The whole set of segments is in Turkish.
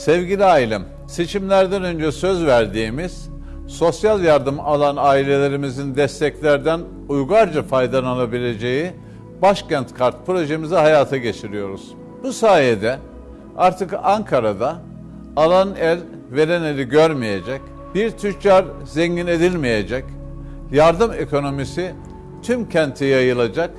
Sevgili ailem, seçimlerden önce söz verdiğimiz sosyal yardım alan ailelerimizin desteklerden uygarca faydalanabileceği Başkent Kart projemizi hayata geçiriyoruz. Bu sayede artık Ankara'da alan el veren eli görmeyecek, bir tüccar zengin edilmeyecek, yardım ekonomisi tüm kente yayılacak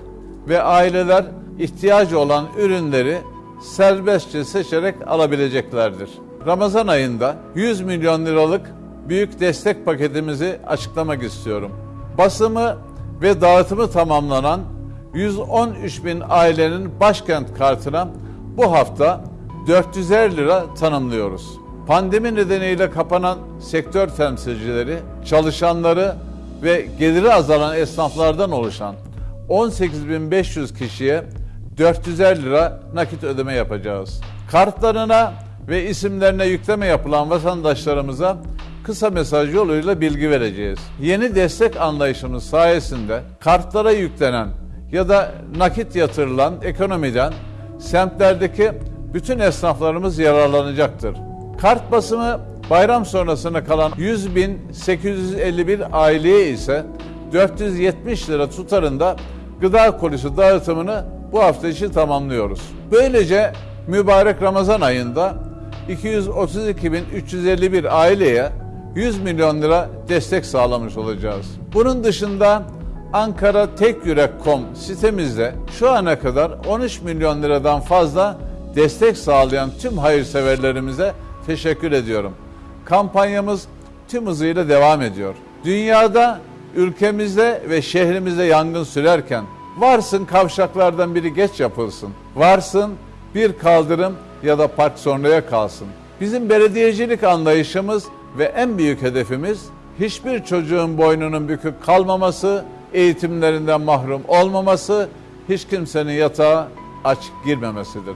ve aileler ihtiyacı olan ürünleri serbestçe seçerek alabileceklerdir. Ramazan ayında 100 milyon liralık büyük destek paketimizi açıklamak istiyorum. Basımı ve dağıtımı tamamlanan 113 bin ailenin başkent kartına bu hafta 450 lira tanımlıyoruz. Pandemi nedeniyle kapanan sektör temsilcileri, çalışanları ve geliri azalan esnaflardan oluşan 18.500 kişiye 450 lira nakit ödeme yapacağız. Kartlarına ve isimlerine yükleme yapılan vatandaşlarımıza kısa mesaj yoluyla bilgi vereceğiz. Yeni destek anlayışımız sayesinde kartlara yüklenen ya da nakit yatırılan ekonomiden semtlerdeki bütün esnaflarımız yararlanacaktır. Kart basımı bayram sonrasına kalan 100.851 aileye ise 470 lira tutarında gıda kolisi dağıtımını bu hafta için tamamlıyoruz. Böylece mübarek Ramazan ayında 232.351 aileye 100 milyon lira destek sağlamış olacağız. Bunun dışında Ankara Tek Yürek.com sitemizde şu ana kadar 13 milyon liradan fazla destek sağlayan tüm hayırseverlerimize teşekkür ediyorum. Kampanyamız tüm hızıyla devam ediyor. Dünyada, ülkemizde ve şehrimizde yangın sürerken varsın kavşaklardan biri geç yapılsın. Varsın bir kaldırım ya da park sonraya kalsın. Bizim belediyecilik anlayışımız ve en büyük hedefimiz hiçbir çocuğun boynunun bükük kalmaması, eğitimlerinden mahrum olmaması, hiç kimsenin yatağa aç girmemesidir.